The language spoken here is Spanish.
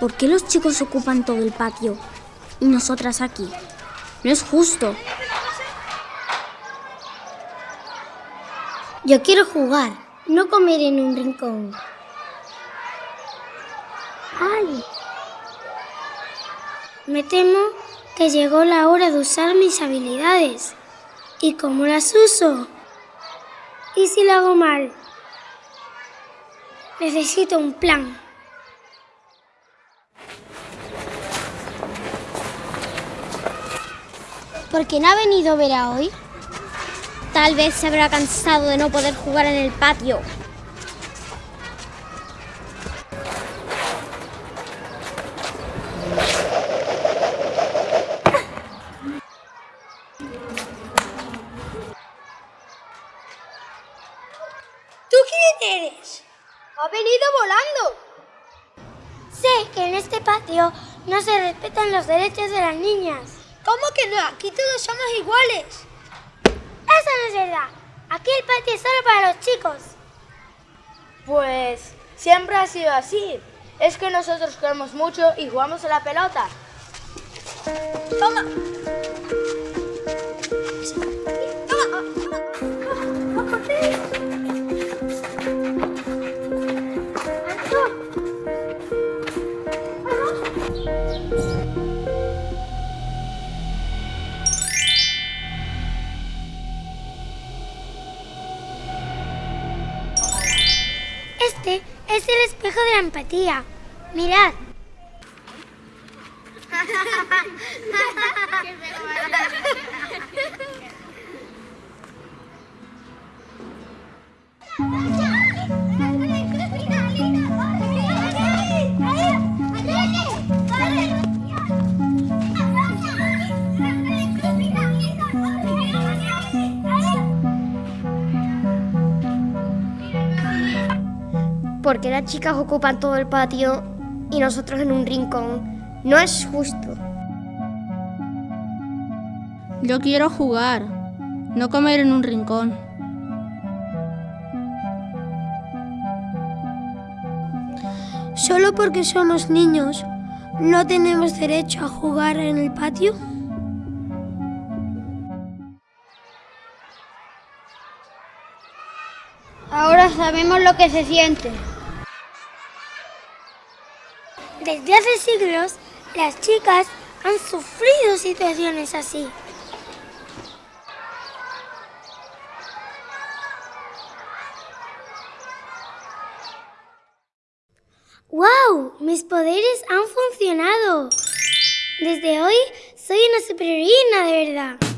¿Por qué los chicos ocupan todo el patio y nosotras aquí? No es justo. Yo quiero jugar, no comer en un rincón. ¡Ay! Me temo que llegó la hora de usar mis habilidades. ¿Y cómo las uso? ¿Y si lo hago mal? Necesito un plan. ¿Por qué no ha venido Vera hoy? Tal vez se habrá cansado de no poder jugar en el patio. Quién eres? Ha venido volando. Sé que en este patio no se respetan los derechos de las niñas. ¿Cómo que no? Aquí todos somos iguales. Eso no es verdad. Aquí el patio es solo para los chicos. Pues siempre ha sido así. Es que nosotros queremos mucho y jugamos a la pelota. Toma. Es el espejo de la empatía. Mirad. ¿Por qué las chicas ocupan todo el patio y nosotros en un rincón? No es justo. Yo quiero jugar, no comer en un rincón. ¿Solo porque somos niños no tenemos derecho a jugar en el patio? Ahora sabemos lo que se siente. Desde hace siglos, las chicas han sufrido situaciones así. ¡Wow! Mis poderes han funcionado. Desde hoy soy una superheroína de verdad.